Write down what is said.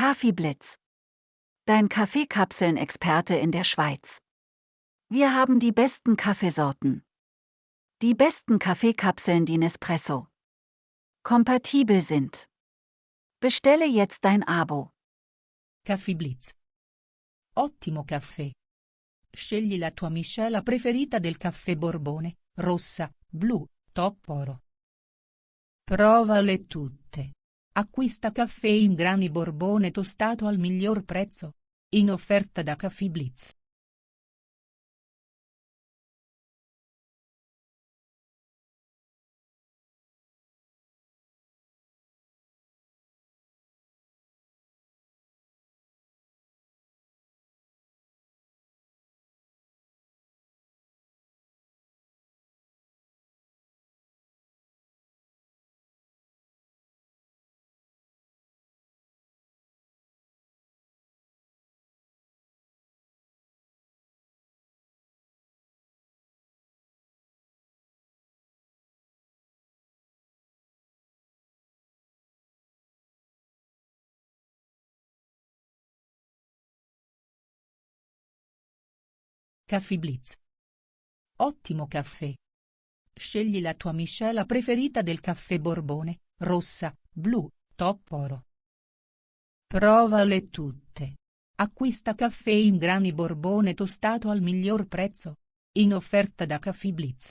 Kaffeeblitz. Dein Kaffeekapseln-Experte in der Schweiz. Wir haben die besten Kaffeesorten. Die besten Kaffeekapseln, die Nespresso kompatibel sind. Bestelle jetzt dein Abo. Caffè Blitz. Ottimo caffè. Scegli la tua miscela preferita del caffè Borbone, rossa, blu, top oro. Provale tutte. Acquista caffè in grani Borbone tostato al miglior prezzo. In offerta da Caffè Blitz. Caffè Blitz. Ottimo caffè. Scegli la tua miscela preferita del caffè Borbone, rossa, blu, top oro. Provale tutte. Acquista caffè in grani Borbone tostato al miglior prezzo. In offerta da Caffè Blitz.